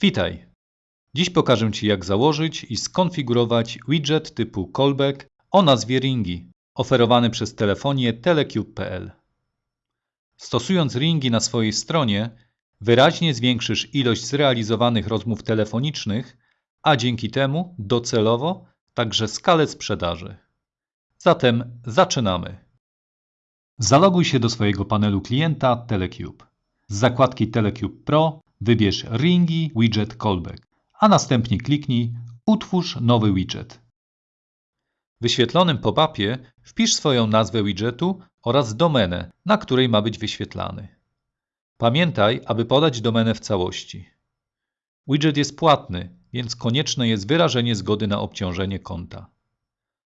Witaj! Dziś pokażę Ci jak założyć i skonfigurować widget typu callback o nazwie Ringi, oferowany przez telefonię telecube.pl. Stosując Ringi na swojej stronie, wyraźnie zwiększysz ilość zrealizowanych rozmów telefonicznych, a dzięki temu docelowo także skalę sprzedaży. Zatem zaczynamy. Zaloguj się do swojego panelu klienta Telecube. Z zakładki Telecube Pro wybierz Ringi Widget Callback, a następnie kliknij Utwórz nowy widget. W wyświetlonym pop-upie wpisz swoją nazwę widgetu oraz domenę, na której ma być wyświetlany. Pamiętaj, aby podać domenę w całości. Widget jest płatny, więc konieczne jest wyrażenie zgody na obciążenie konta.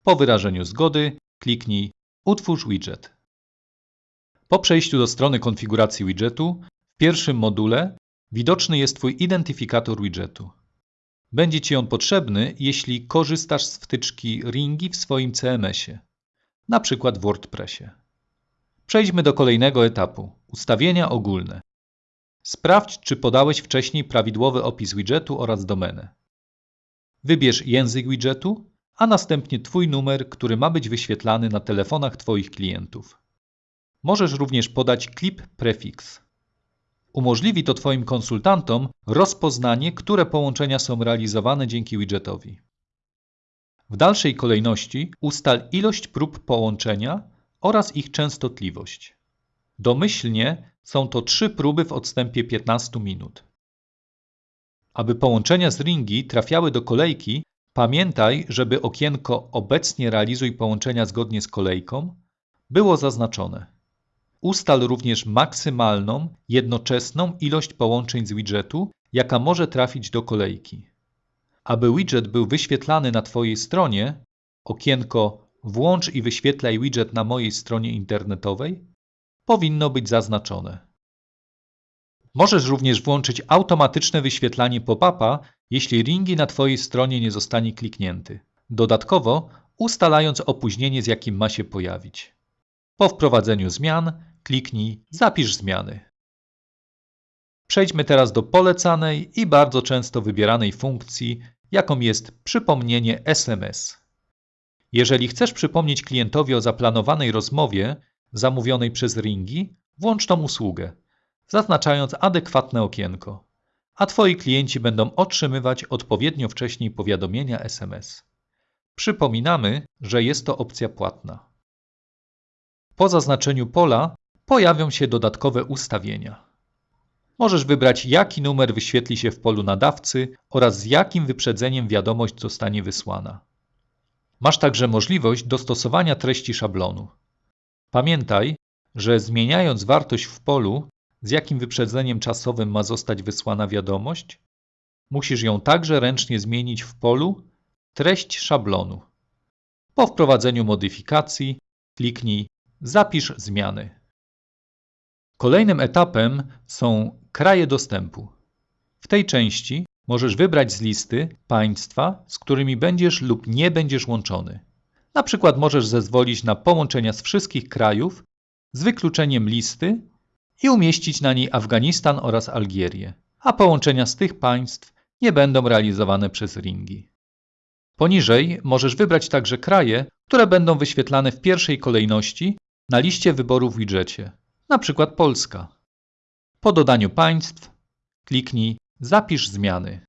Po wyrażeniu zgody kliknij Utwórz widget. Po przejściu do strony konfiguracji widgetu, w pierwszym module widoczny jest Twój identyfikator widgetu. Będzie Ci on potrzebny, jeśli korzystasz z wtyczki Ringi w swoim CMS-ie, na przykład w WordPressie. Przejdźmy do kolejnego etapu ustawienia ogólne. Sprawdź, czy podałeś wcześniej prawidłowy opis widgetu oraz domenę. Wybierz język widgetu, a następnie Twój numer, który ma być wyświetlany na telefonach Twoich klientów. Możesz również podać clip prefix. Umożliwi to Twoim konsultantom rozpoznanie, które połączenia są realizowane dzięki widgetowi. W dalszej kolejności ustal ilość prób połączenia oraz ich częstotliwość. Domyślnie są to trzy próby w odstępie 15 minut. Aby połączenia z ringi trafiały do kolejki, pamiętaj, żeby okienko Obecnie realizuj połączenia zgodnie z kolejką było zaznaczone. Ustal również maksymalną, jednoczesną ilość połączeń z widgetu, jaka może trafić do kolejki. Aby widget był wyświetlany na Twojej stronie, okienko Włącz i wyświetlaj widget na mojej stronie internetowej powinno być zaznaczone. Możesz również włączyć automatyczne wyświetlanie pop-upa, jeśli ringi na Twojej stronie nie zostanie kliknięty. Dodatkowo ustalając opóźnienie, z jakim ma się pojawić. Po wprowadzeniu zmian kliknij Zapisz zmiany. Przejdźmy teraz do polecanej i bardzo często wybieranej funkcji, jaką jest przypomnienie SMS. Jeżeli chcesz przypomnieć klientowi o zaplanowanej rozmowie zamówionej przez Ringi, włącz tą usługę, zaznaczając adekwatne okienko, a Twoi klienci będą otrzymywać odpowiednio wcześniej powiadomienia SMS. Przypominamy, że jest to opcja płatna. Po zaznaczeniu pola pojawią się dodatkowe ustawienia. Możesz wybrać, jaki numer wyświetli się w polu nadawcy oraz z jakim wyprzedzeniem wiadomość zostanie wysłana. Masz także możliwość dostosowania treści szablonu. Pamiętaj, że zmieniając wartość w polu, z jakim wyprzedzeniem czasowym ma zostać wysłana wiadomość, musisz ją także ręcznie zmienić w polu treść szablonu. Po wprowadzeniu modyfikacji kliknij Zapisz zmiany. Kolejnym etapem są kraje dostępu. W tej części możesz wybrać z listy państwa, z którymi będziesz lub nie będziesz łączony. Na przykład możesz zezwolić na połączenia z wszystkich krajów z wykluczeniem listy i umieścić na niej Afganistan oraz Algierię, a połączenia z tych państw nie będą realizowane przez ringi. Poniżej możesz wybrać także kraje, które będą wyświetlane w pierwszej kolejności na liście wyborów w widgetie, na przykład Polska. Po dodaniu państw kliknij Zapisz zmiany.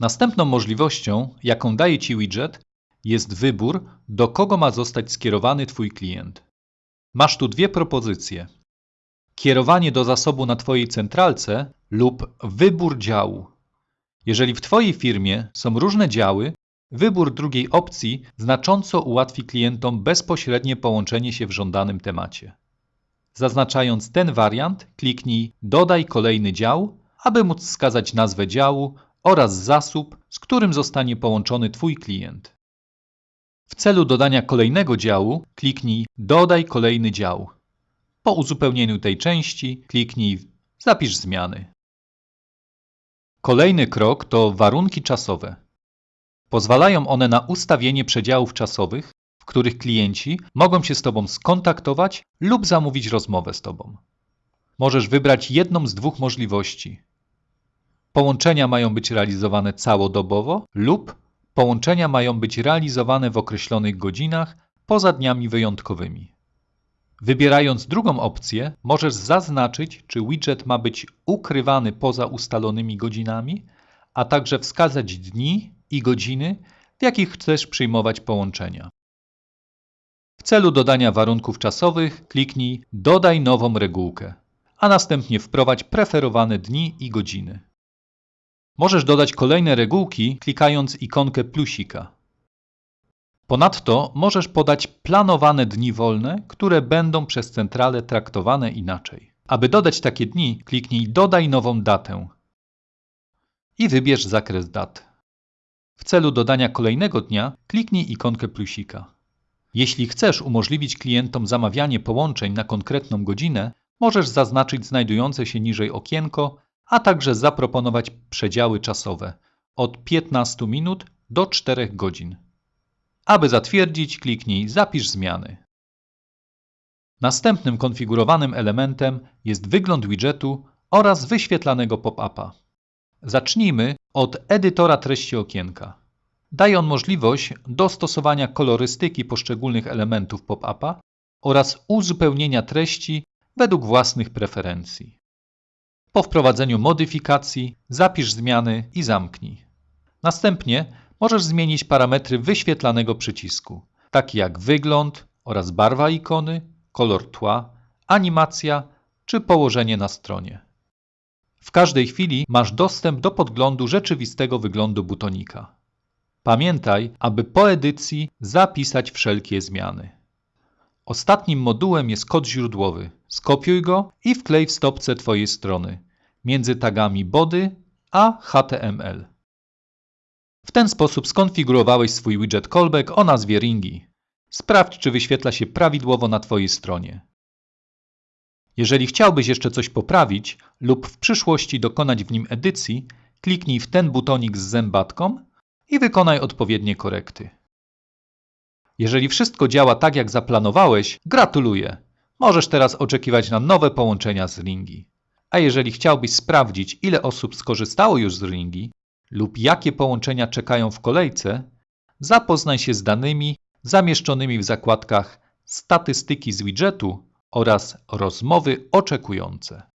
Następną możliwością, jaką daje Ci widget, jest wybór, do kogo ma zostać skierowany Twój klient. Masz tu dwie propozycje. Kierowanie do zasobu na Twojej centralce lub wybór działu. Jeżeli w Twojej firmie są różne działy, wybór drugiej opcji znacząco ułatwi klientom bezpośrednie połączenie się w żądanym temacie. Zaznaczając ten wariant, kliknij Dodaj kolejny dział, aby móc wskazać nazwę działu oraz zasób, z którym zostanie połączony Twój klient. W celu dodania kolejnego działu kliknij Dodaj kolejny dział. Po uzupełnieniu tej części kliknij Zapisz zmiany. Kolejny krok to warunki czasowe. Pozwalają one na ustawienie przedziałów czasowych, w których klienci mogą się z Tobą skontaktować lub zamówić rozmowę z Tobą. Możesz wybrać jedną z dwóch możliwości. Połączenia mają być realizowane całodobowo lub połączenia mają być realizowane w określonych godzinach poza dniami wyjątkowymi. Wybierając drugą opcję, możesz zaznaczyć, czy widget ma być ukrywany poza ustalonymi godzinami, a także wskazać dni i godziny, w jakich chcesz przyjmować połączenia. W celu dodania warunków czasowych kliknij Dodaj nową regułkę, a następnie wprowadź preferowane dni i godziny. Możesz dodać kolejne regułki klikając ikonkę plusika. Ponadto możesz podać planowane dni wolne, które będą przez centralę traktowane inaczej. Aby dodać takie dni, kliknij Dodaj nową datę i wybierz zakres dat. W celu dodania kolejnego dnia kliknij ikonkę plusika. Jeśli chcesz umożliwić klientom zamawianie połączeń na konkretną godzinę, możesz zaznaczyć znajdujące się niżej okienko, a także zaproponować przedziały czasowe od 15 minut do 4 godzin. Aby zatwierdzić, kliknij Zapisz zmiany. Następnym konfigurowanym elementem jest wygląd widgetu oraz wyświetlanego pop-upa. Zacznijmy od edytora treści okienka. Daje on możliwość dostosowania kolorystyki poszczególnych elementów pop-upa oraz uzupełnienia treści według własnych preferencji. Po wprowadzeniu modyfikacji zapisz zmiany i zamknij. Następnie możesz zmienić parametry wyświetlanego przycisku, takie jak wygląd oraz barwa ikony, kolor tła, animacja czy położenie na stronie. W każdej chwili masz dostęp do podglądu rzeczywistego wyglądu butonika. Pamiętaj, aby po edycji zapisać wszelkie zmiany. Ostatnim modułem jest kod źródłowy. Skopiuj go i wklej w stopce Twojej strony między tagami body a HTML. W ten sposób skonfigurowałeś swój widget callback o nazwie Ringi. Sprawdź, czy wyświetla się prawidłowo na Twojej stronie. Jeżeli chciałbyś jeszcze coś poprawić lub w przyszłości dokonać w nim edycji, kliknij w ten butonik z zębatką i wykonaj odpowiednie korekty. Jeżeli wszystko działa tak jak zaplanowałeś, gratuluję! Możesz teraz oczekiwać na nowe połączenia z Ringi. A jeżeli chciałbyś sprawdzić, ile osób skorzystało już z Ringi lub jakie połączenia czekają w kolejce, zapoznaj się z danymi zamieszczonymi w zakładkach Statystyki z widgetu oraz Rozmowy oczekujące.